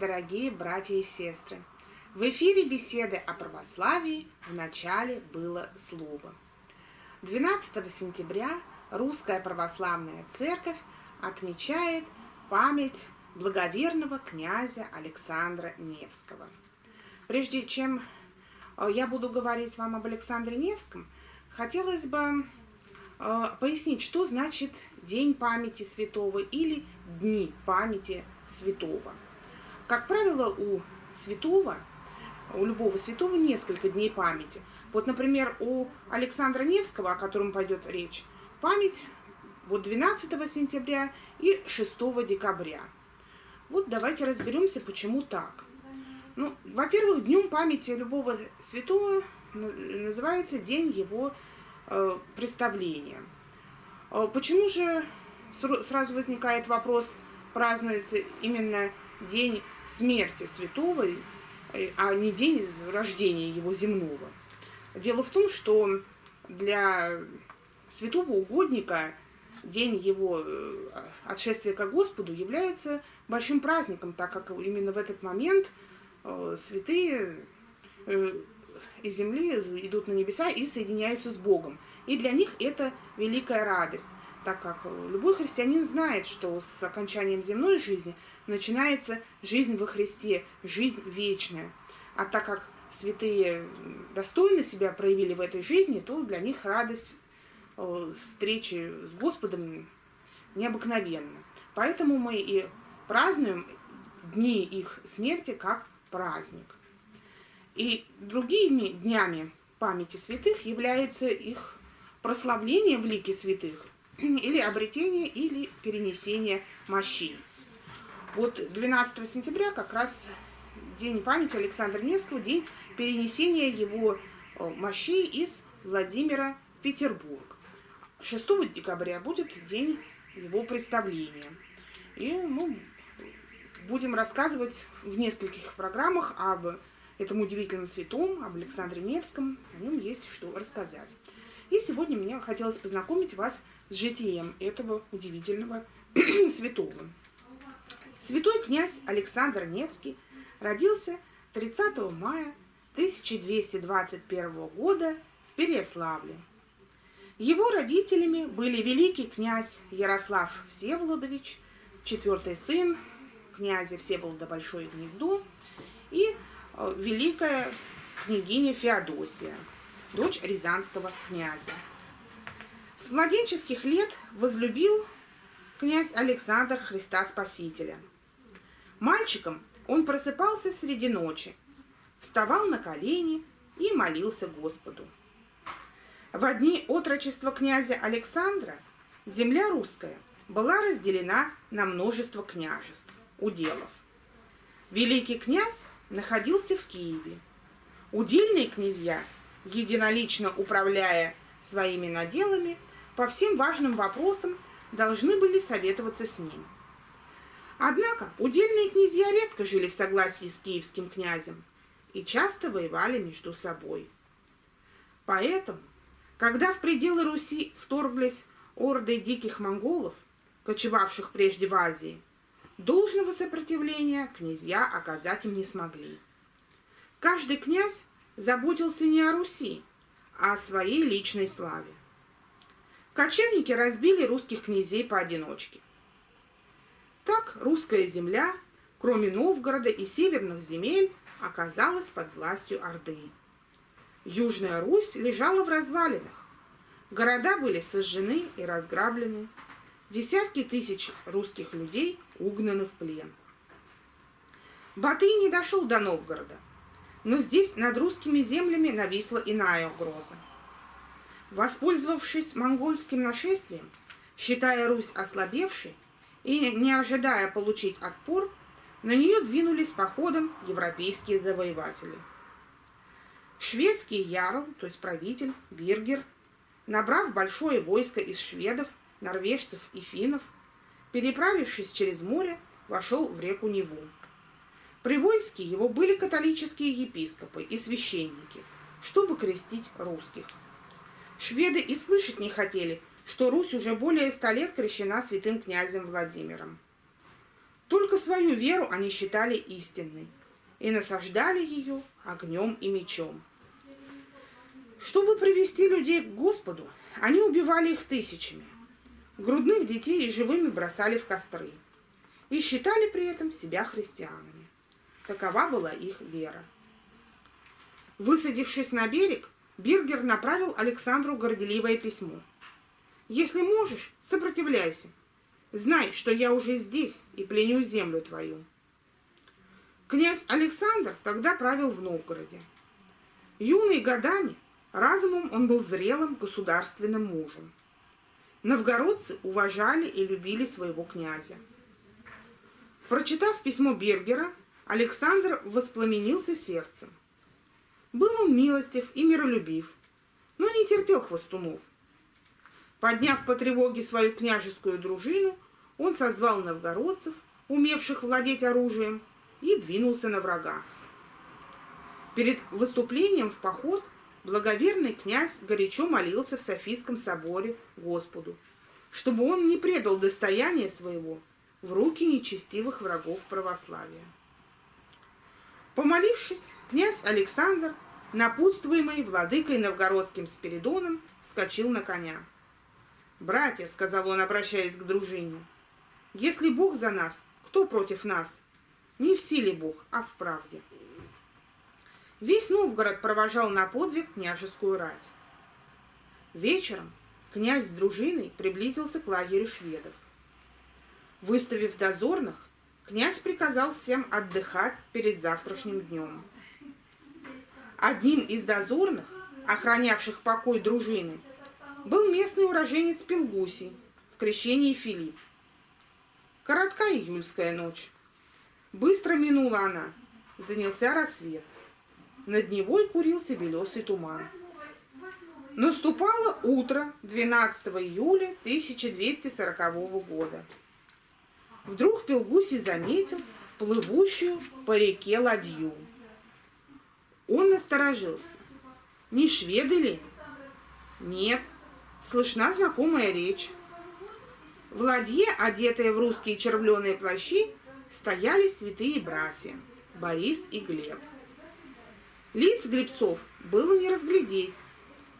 Дорогие братья и сестры! В эфире беседы о православии в начале было слово. 12 сентября Русская Православная Церковь отмечает память благоверного князя Александра Невского. Прежде чем э, я буду говорить вам об Александре Невском, хотелось бы э, пояснить, что значит День памяти святого или Дни памяти святого. Как правило, у святого, у любого святого несколько дней памяти. Вот, например, у Александра Невского, о котором пойдет речь, память вот 12 сентября и 6 декабря. Вот давайте разберемся, почему так. Ну, во-первых, днем памяти любого святого называется день его э, представления. Э, почему же сразу возникает вопрос, празднуется именно день смерти святого, э, а не день рождения его земного. Дело в том, что для святого угодника день его э, отшествия к Господу является большим праздником, так как именно в этот момент э, святые из земли идут на небеса и соединяются с Богом. И для них это великая радость так как любой христианин знает, что с окончанием земной жизни начинается жизнь во Христе, жизнь вечная. А так как святые достойно себя проявили в этой жизни, то для них радость э, встречи с Господом необыкновенна. Поэтому мы и празднуем дни их смерти как праздник. И другими днями памяти святых является их прославление в лике святых, или обретение, или перенесение мощей. Вот 12 сентября как раз день памяти Александра Невского, день перенесения его э, мощей из Владимира в Петербург. 6 декабря будет день его представления. И мы будем рассказывать в нескольких программах об этом удивительном святом, об Александре Невском. О нем есть что рассказать. И сегодня мне хотелось познакомить вас с житием этого удивительного святого. Святой князь Александр Невский родился 30 мая 1221 года в Переславле. Его родителями были великий князь Ярослав Всеволодович, четвертый сын князя Всеволода Большое Гнездо и э, великая княгиня Феодосия, дочь рязанского князя. С младенческих лет возлюбил князь Александр Христа Спасителя. Мальчиком он просыпался среди ночи, вставал на колени и молился Господу. В дни отрочества князя Александра земля русская была разделена на множество княжеств, уделов. Великий князь находился в Киеве. Удельные князья, единолично управляя своими наделами, по всем важным вопросам должны были советоваться с ним. Однако удельные князья редко жили в согласии с киевским князем и часто воевали между собой. Поэтому, когда в пределы Руси вторглись орды диких монголов, кочевавших прежде в Азии, должного сопротивления князья оказать им не смогли. Каждый князь заботился не о Руси, а о своей личной славе. Кочевники разбили русских князей поодиночке. Так русская земля, кроме Новгорода и северных земель, оказалась под властью Орды. Южная Русь лежала в развалинах. Города были сожжены и разграблены. Десятки тысяч русских людей угнаны в плен. Батый не дошел до Новгорода, но здесь над русскими землями нависла иная угроза – Воспользовавшись монгольским нашествием, считая Русь ослабевшей и не ожидая получить отпор, на нее двинулись походом европейские завоеватели. Шведский ярл, то есть правитель, Биргер, набрав большое войско из шведов, норвежцев и финнов, переправившись через море, вошел в реку Неву. При войске его были католические епископы и священники, чтобы крестить русских – Шведы и слышать не хотели, что Русь уже более ста лет крещена святым князем Владимиром. Только свою веру они считали истинной и насаждали ее огнем и мечом. Чтобы привести людей к Господу, они убивали их тысячами. Грудных детей и живыми бросали в костры. И считали при этом себя христианами. Такова была их вера. Высадившись на берег, Биргер направил Александру горделивое письмо. «Если можешь, сопротивляйся. Знай, что я уже здесь и пленю землю твою». Князь Александр тогда правил в Новгороде. Юный годами, разумом он был зрелым государственным мужем. Новгородцы уважали и любили своего князя. Прочитав письмо Бергера, Александр воспламенился сердцем. Был он милостив и миролюбив, но не терпел хвостунов. Подняв по тревоге свою княжескую дружину, он созвал новгородцев, умевших владеть оружием, и двинулся на врага. Перед выступлением в поход благоверный князь горячо молился в Софийском соборе Господу, чтобы он не предал достояние своего в руки нечестивых врагов православия. Помолившись, князь Александр, напутствуемый владыкой новгородским Спиридоном, вскочил на коня. «Братья», — сказал он, обращаясь к дружине, — «если Бог за нас, кто против нас? Не в силе Бог, а в правде». Весь Новгород провожал на подвиг княжескую рать. Вечером князь с дружиной приблизился к лагерю шведов. Выставив дозорных, князь приказал всем отдыхать перед завтрашним днем. Одним из дозорных, охранявших покой дружины, был местный уроженец Пелгусий в крещении Филипп. Коротка июльская ночь. Быстро минула она, занялся рассвет. Над Невой курился белесый туман. Наступало утро 12 июля 1240 года. Вдруг Пелгусий заметил плывущую по реке ладью. Он насторожился. Не шведы ли? Нет, слышна знакомая речь. В ладье, одетые в русские червленые плащи, стояли святые братья Борис и Глеб. Лиц гребцов было не разглядеть,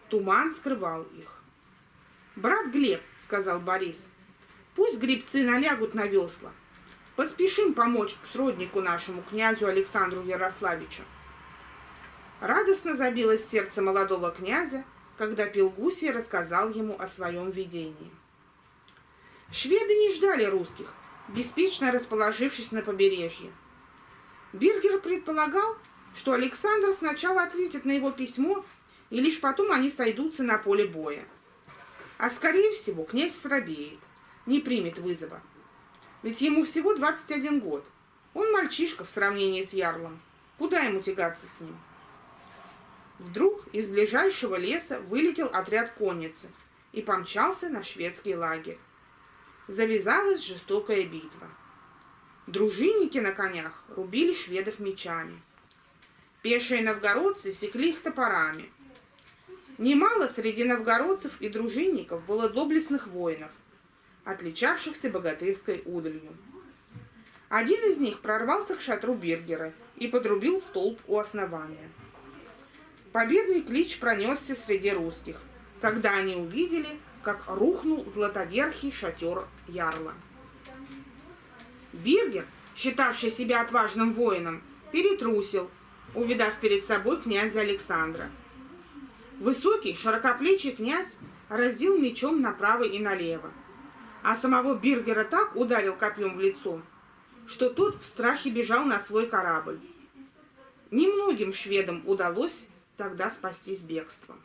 туман скрывал их. «Брат Глеб», — сказал Борис, Пусть грибцы налягут на весла. Поспешим помочь сроднику нашему, князю Александру Ярославичу. Радостно забилось сердце молодого князя, когда Пелгусий рассказал ему о своем видении. Шведы не ждали русских, беспечно расположившись на побережье. Биргер предполагал, что Александр сначала ответит на его письмо, и лишь потом они сойдутся на поле боя. А скорее всего князь срабеет не примет вызова. Ведь ему всего 21 год. Он мальчишка в сравнении с Ярлом. Куда ему тягаться с ним? Вдруг из ближайшего леса вылетел отряд конницы и помчался на шведский лагерь. Завязалась жестокая битва. Дружинники на конях рубили шведов мечами. Пешие новгородцы секли их топорами. Немало среди новгородцев и дружинников было доблестных воинов, отличавшихся богатырской удалью. Один из них прорвался к шатру Бергера и подрубил столб у основания. Победный клич пронесся среди русских, когда они увидели, как рухнул златоверхий шатер Ярла. Бергер, считавший себя отважным воином, перетрусил, увидав перед собой князя Александра. Высокий, широкоплечий князь разил мечом направо и налево, а самого Биргера так ударил копьем в лицо, что тот в страхе бежал на свой корабль. Немногим шведам удалось тогда спастись бегством.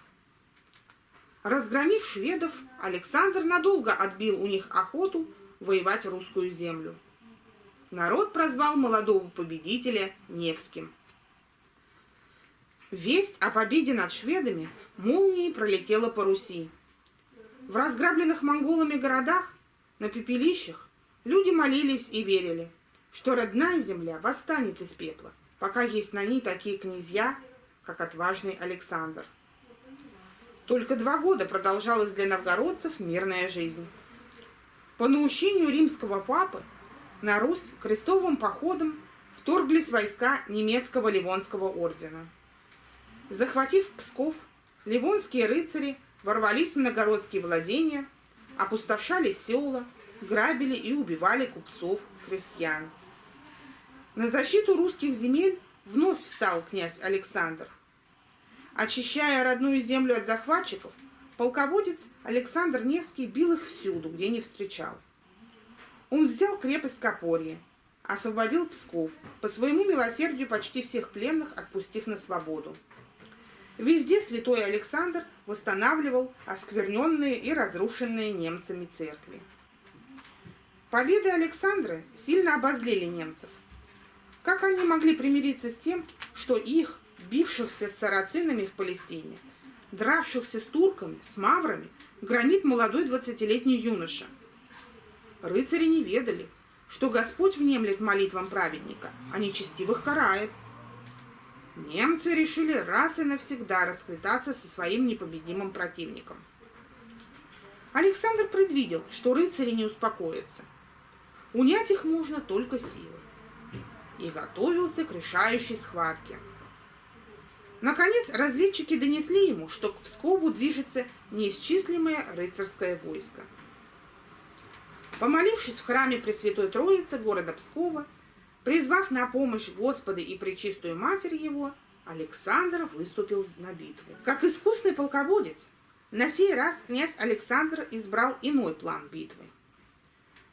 Разгромив шведов, Александр надолго отбил у них охоту воевать русскую землю. Народ прозвал молодого победителя Невским. Весть о победе над шведами молнией пролетела по Руси. В разграбленных монголами городах на пепелищах люди молились и верили, что родная земля восстанет из пепла, пока есть на ней такие князья, как отважный Александр. Только два года продолжалась для новгородцев мирная жизнь. По наущению римского папы на Русь крестовым походом вторглись войска немецкого Ливонского ордена. Захватив Псков, ливонские рыцари ворвались в многородские владения, опустошали села, грабили и убивали купцов, крестьян. На защиту русских земель вновь встал князь Александр. Очищая родную землю от захватчиков, полководец Александр Невский бил их всюду, где не встречал. Он взял крепость Копорье, освободил Псков, по своему милосердию почти всех пленных отпустив на свободу. Везде святой Александр восстанавливал оскверненные и разрушенные немцами церкви. Победы Александра сильно обозлили немцев. Как они могли примириться с тем, что их, бившихся с сарацинами в Палестине, дравшихся с турками, с маврами, громит молодой двадцатилетний юноша? Рыцари не ведали, что Господь внемлет молитвам праведника, а нечестивых карает – немцы решили раз и навсегда расквитаться со своим непобедимым противником. Александр предвидел, что рыцари не успокоятся. Унять их можно только силой. И готовился к решающей схватке. Наконец, разведчики донесли ему, что к Пскову движется неисчислимое рыцарское войско. Помолившись в храме Пресвятой Троицы города Пскова, Призвав на помощь Господа и Пречистую Матерь его, Александр выступил на битву. Как искусный полководец, на сей раз князь Александр избрал иной план битвы.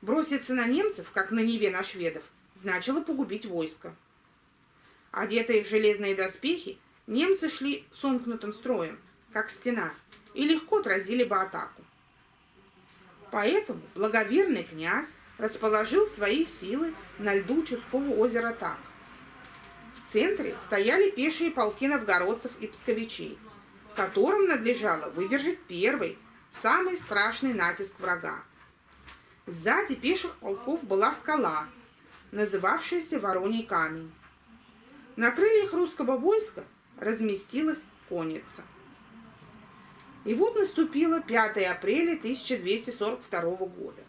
Броситься на немцев, как на Неве на шведов, значило погубить войско. Одетые в железные доспехи, немцы шли сомкнутым строем, как стена, и легко отразили бы атаку. Поэтому благоверный князь расположил свои силы на льду Чудского озера так. В центре стояли пешие полки новгородцев и псковичей, которым надлежало выдержать первый, самый страшный натиск врага. Сзади пеших полков была скала, называвшаяся Вороний камень. На крыльях русского войска разместилась конница. И вот наступило 5 апреля 1242 года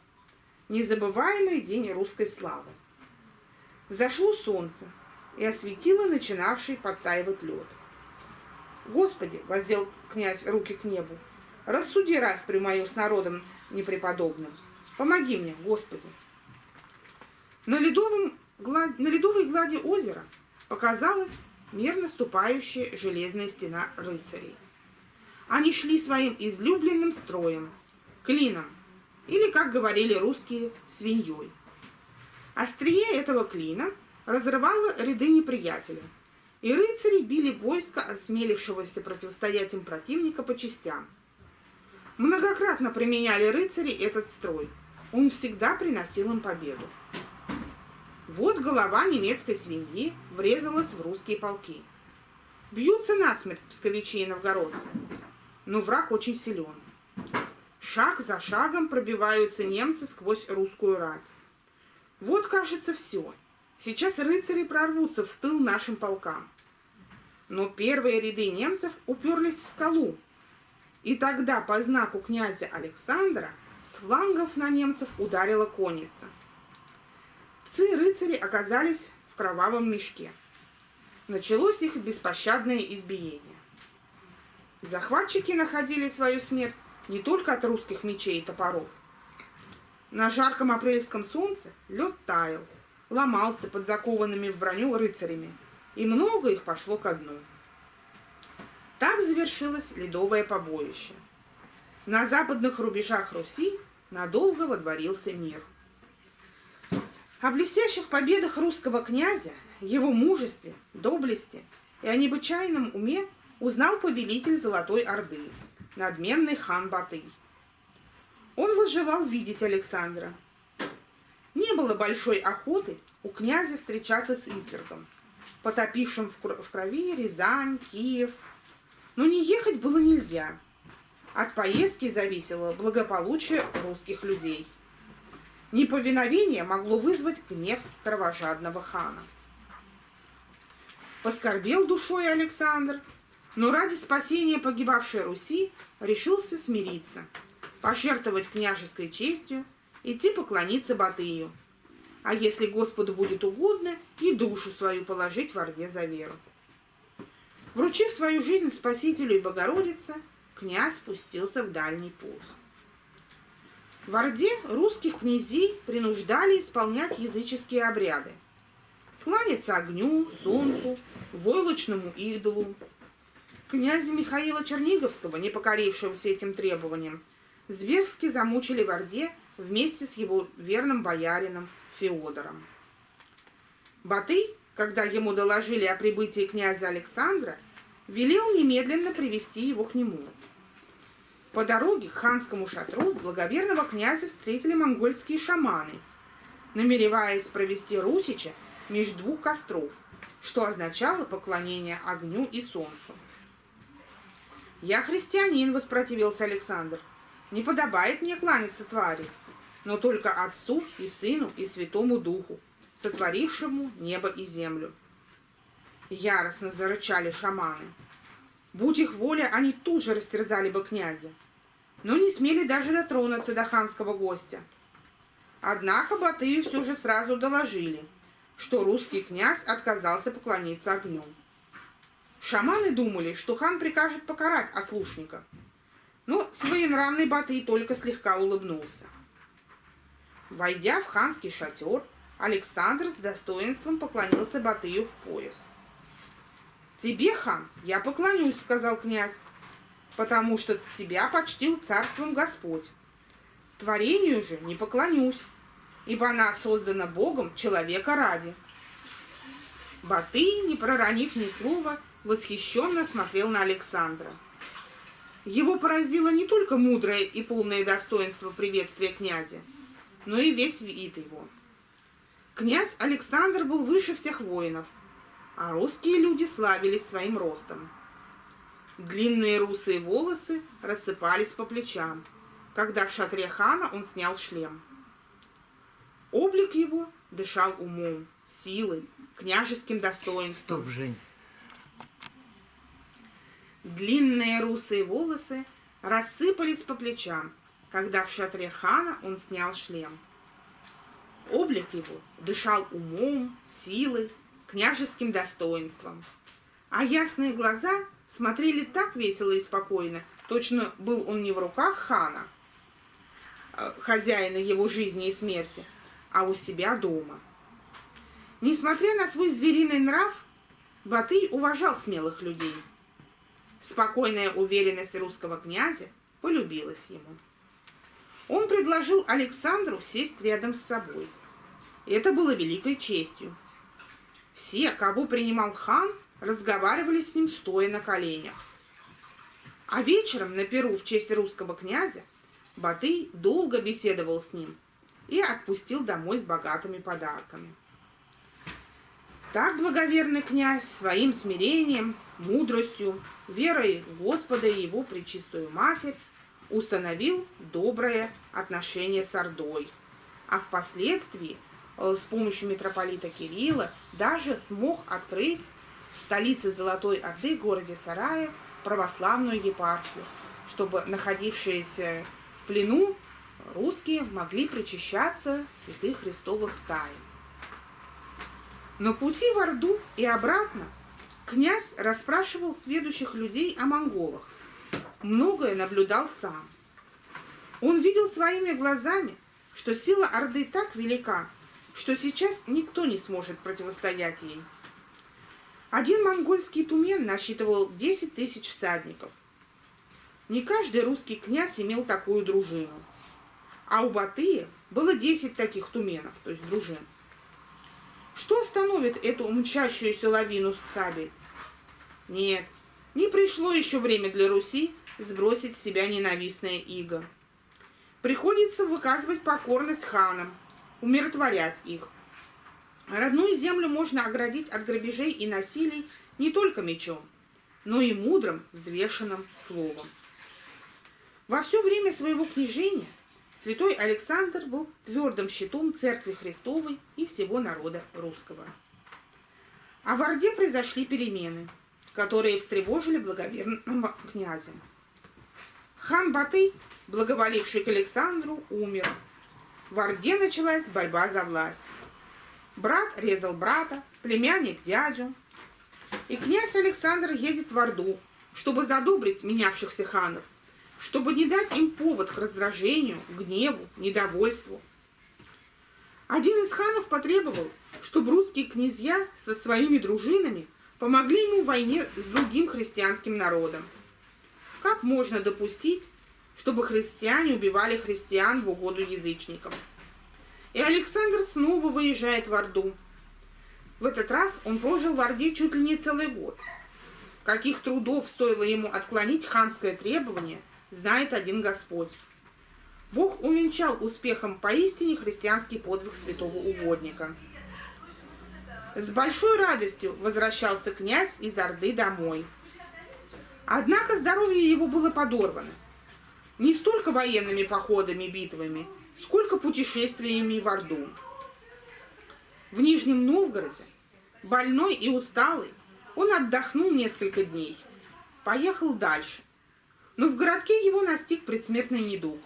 незабываемый день русской славы. Взошло солнце и осветило начинавший подтаивать лед. Господи, воздел князь руки к небу, рассуди раз при мою с народом непреподобным. Помоги мне, Господи. На, ледовом, на ледовой глади озера показалась мерно ступающая железная стена рыцарей. Они шли своим излюбленным строем, клином, или, как говорили русские, свиньей. Острие этого клина разрывало ряды неприятеля, и рыцари били войско, осмелившегося противостоять им противника по частям. Многократно применяли рыцари этот строй. Он всегда приносил им победу. Вот голова немецкой свиньи врезалась в русские полки. Бьются насмерть псковичи и новгородцы, но враг очень силен. Шаг за шагом пробиваются немцы сквозь русскую рать. Вот, кажется, все. Сейчас рыцари прорвутся в тыл нашим полкам. Но первые ряды немцев уперлись в скалу. И тогда по знаку князя Александра с флангов на немцев ударила конница. Пцы рыцари оказались в кровавом мешке. Началось их беспощадное избиение. Захватчики находили свою смерть не только от русских мечей и топоров. На жарком апрельском солнце лед таял, ломался под закованными в броню рыцарями, и много их пошло ко дну. Так завершилось ледовое побоище. На западных рубежах Руси надолго водворился мир. О блестящих победах русского князя, его мужестве, доблести и о необычайном уме узнал повелитель Золотой Орды – надменный хан Батый. Он возжелал видеть Александра. Не было большой охоты у князя встречаться с извергом, потопившим в крови Рязань, Киев. Но не ехать было нельзя. От поездки зависело благополучие русских людей. Неповиновение могло вызвать гнев кровожадного хана. Поскорбел душой Александр – но ради спасения погибавшей Руси решился смириться, пожертвовать княжеской честью, идти поклониться Батыю. а если Господу будет угодно, и душу свою положить в Орде за веру. Вручив свою жизнь Спасителю и Богородице, князь спустился в дальний путь. В Орде русских князей принуждали исполнять языческие обряды. Кланяться огню, солнцу, войлочному идолу. Князя Михаила Черниговского, не покорившегося этим требованиям, зверски замучили в Орде вместе с его верным боярином Феодором. Батый, когда ему доложили о прибытии князя Александра, велел немедленно привести его к нему. По дороге к ханскому шатру благоверного князя встретили монгольские шаманы, намереваясь провести Русича между двух костров, что означало поклонение огню и солнцу. «Я христианин», — воспротивился Александр. «Не подобает мне кланяться твари, но только Отцу и Сыну и Святому Духу, сотворившему небо и землю». Яростно зарычали шаманы. Будь их воля, они тут же растерзали бы князя но не смели даже дотронуться до ханского гостя. Однако Батыю все же сразу доложили, что русский князь отказался поклониться огню. Шаманы думали, что хан прикажет покарать ослушника, но своенравный Батый только слегка улыбнулся. Войдя в ханский шатер, Александр с достоинством поклонился Батыю в пояс. «Тебе, хан, я поклонюсь», — сказал князь потому что тебя почтил царством Господь. Творению же не поклонюсь, ибо она создана Богом человека ради. Батый, не проронив ни слова, восхищенно смотрел на Александра. Его поразило не только мудрое и полное достоинство приветствия князя, но и весь вид его. Князь Александр был выше всех воинов, а русские люди славились своим ростом. Длинные русые волосы рассыпались по плечам, когда в шатре хана он снял шлем. Облик его дышал умом, силой, княжеским достоинством. Стоп, Жень. Длинные русые волосы рассыпались по плечам, когда в шатре хана он снял шлем. Облик его дышал умом, силой, княжеским достоинством, а ясные глаза смотрели так весело и спокойно, точно был он не в руках хана, э, хозяина его жизни и смерти, а у себя дома. Несмотря на свой звериный нрав, Батый уважал смелых людей. Спокойная уверенность русского князя полюбилась ему. Он предложил Александру сесть рядом с собой. Это было великой честью. Все, кого принимал хан, разговаривали с ним стоя на коленях. А вечером на Перу в честь русского князя Батый долго беседовал с ним и отпустил домой с богатыми подарками. Так благоверный князь своим смирением, мудростью, верой Господа и его пречистую Матерь установил доброе отношение с Ордой, а впоследствии с помощью митрополита Кирилла даже смог открыть в столице Золотой Орды, городе Сарае, православную епархию, чтобы находившиеся в плену русские могли причащаться святых христовых тайн. На пути в Орду и обратно князь расспрашивал следующих людей о монголах. Многое наблюдал сам. Он видел своими глазами, что сила Орды так велика, что сейчас никто не сможет противостоять ей. Один монгольский тумен насчитывал 10 тысяч всадников. Не каждый русский князь имел такую дружину. А у Батыя было 10 таких туменов, то есть дружин. Что остановит эту мчащуюся лавину сабель? Нет, не пришло еще время для Руси сбросить с себя ненавистное иго. Приходится выказывать покорность ханам, умиротворять их. Родную землю можно оградить от грабежей и насилий не только мечом, но и мудрым, взвешенным словом. Во все время своего княжения святой Александр был твердым щитом Церкви Христовой и всего народа русского. А в Орде произошли перемены, которые встревожили благоверного князя. Хан Батый, благоволивший к Александру, умер. В Орде началась борьба за власть. Брат резал брата, племянник дядю. И князь Александр едет в Орду, чтобы задобрить менявшихся ханов, чтобы не дать им повод к раздражению, гневу, недовольству. Один из ханов потребовал, чтобы русские князья со своими дружинами помогли ему в войне с другим христианским народом. Как можно допустить, чтобы христиане убивали христиан в угоду язычникам? И Александр снова выезжает в Орду. В этот раз он прожил в Орде чуть ли не целый год. Каких трудов стоило ему отклонить ханское требование, знает один Господь. Бог увенчал успехом поистине христианский подвиг святого угодника. С большой радостью возвращался князь из Орды домой. Однако здоровье его было подорвано. Не столько военными походами, битвами, сколько путешествиями в Орду. В Нижнем Новгороде, больной и усталый, он отдохнул несколько дней. Поехал дальше. Но в городке его настиг предсмертный недуг.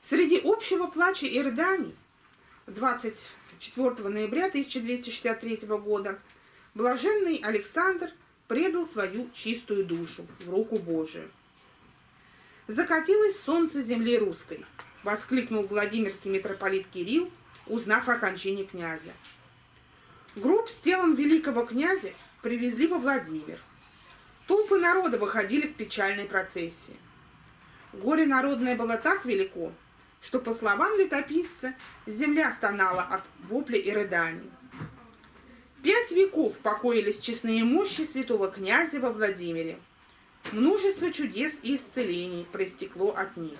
Среди общего плача и рыданий 24 ноября 1263 года блаженный Александр предал свою чистую душу в руку Божию. «Закатилось солнце земли русской», — воскликнул Владимирский митрополит Кирилл, узнав о кончине князя. Гроб с телом великого князя привезли во Владимир. Толпы народа выходили к печальной процессии. Горе народное было так велико, что, по словам летописца, земля стонала от вопля и рыданий. Пять веков покоились честные мощи святого князя во Владимире. Множество чудес и исцелений проистекло от них.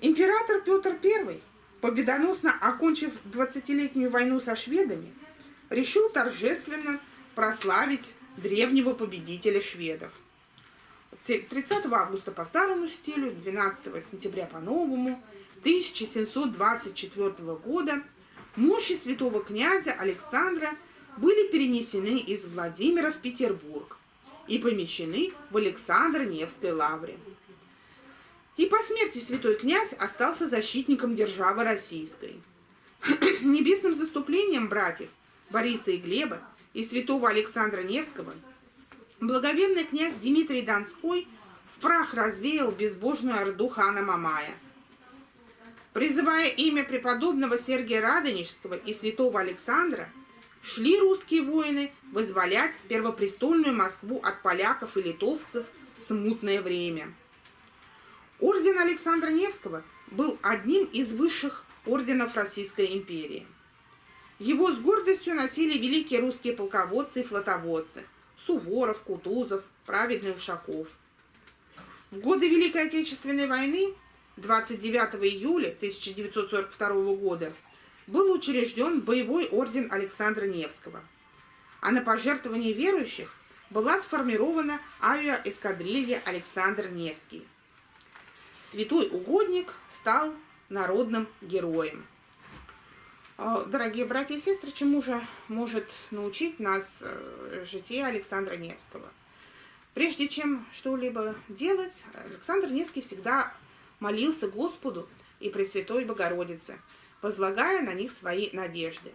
Император Петр I, победоносно окончив 20-летнюю войну со шведами, решил торжественно прославить древнего победителя шведов. 30 августа по старому стилю, 12 сентября по новому, 1724 года мощи святого князя Александра были перенесены из Владимира в Петербург и помещены в Александр-Невской лавре. И по смерти святой князь остался защитником державы российской. Небесным заступлением братьев Бориса и Глеба и святого Александра Невского – Благоверный князь Дмитрий Донской в прах развеял безбожную орду хана Мамая. Призывая имя преподобного Сергия Радонежского и святого Александра, шли русские воины вызволять первопрестольную Москву от поляков и литовцев в смутное время. Орден Александра Невского был одним из высших орденов Российской империи. Его с гордостью носили великие русские полководцы и флотоводцы – Суворов, Кутузов, праведный Ушаков. В годы Великой Отечественной войны 29 июля 1942 года был учрежден боевой орден Александра Невского, а на пожертвование верующих была сформирована авиаэскадрилья Александр Невский. Святой угодник стал народным героем. А, дорогие братья и сестры, чему же может научить нас э, житие Александра Невского? Прежде чем что-либо делать, Александр Невский всегда молился Господу и Пресвятой Богородице, возлагая на них свои надежды.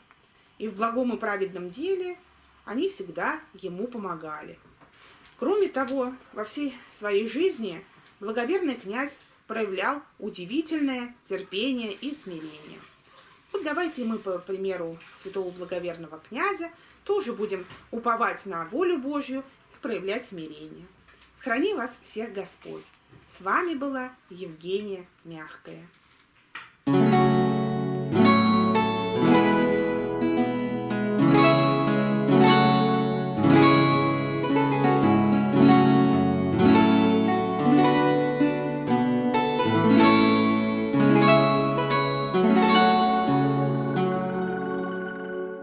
И в благом и праведном деле они всегда ему помогали. Кроме того, во всей своей жизни благоверный князь проявлял удивительное терпение и смирение. Вот давайте мы, по примеру святого благоверного князя, тоже будем уповать на волю Божью и проявлять смирение. Храни вас всех Господь. С вами была Евгения Мягкая.